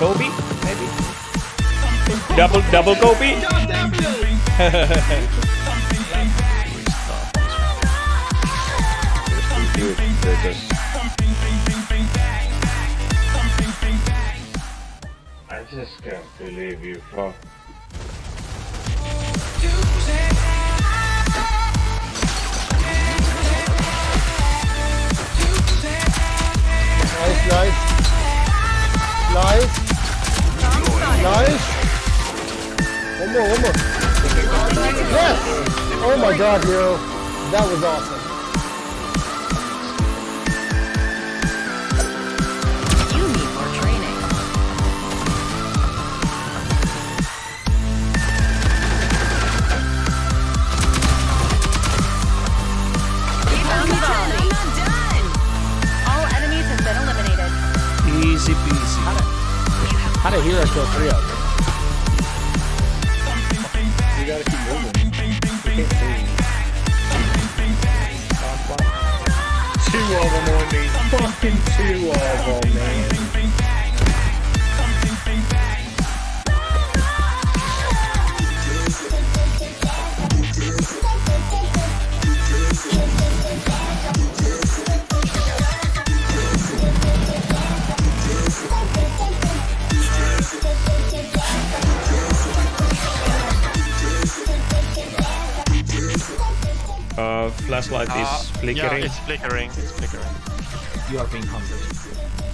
Kobe, maybe? Double, double Kobe? I just can't believe you, fuck. One more, one more. Yes! Oh my god, hero. That was awesome. You need more training. Keep on the volley. I'm not done. All enemies have been eliminated. Easy peasy. How did hero kill three of them? Two of them on me. Fucking two of them, Uh, flashlight Uh, is flickering. Yeah, it's flickering. It's flickering. You are being hunted.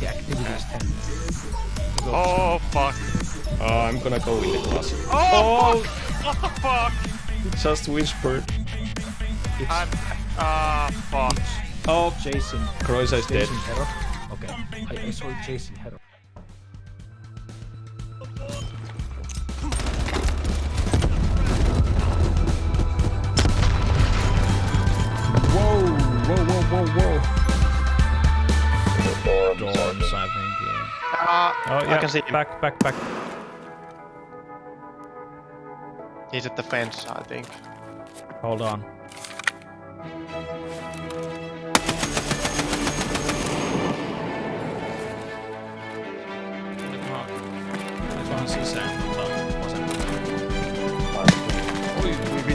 The activity is 10. Go. Oh fuck. Uh, I'm gonna go with the glass. Oh, fuck! What the fuck? Just whispered. It's I'm. Ah, fuck. Oh, Jason. Croisa is dead. Jason Okay. I, I saw Jason Hero. Dorms, I think, yeah. Ah, Oh, I can see him. Back, back, back. He's at the fence, I think. Hold on. Jag tror han ser sämre ut. Oj, vi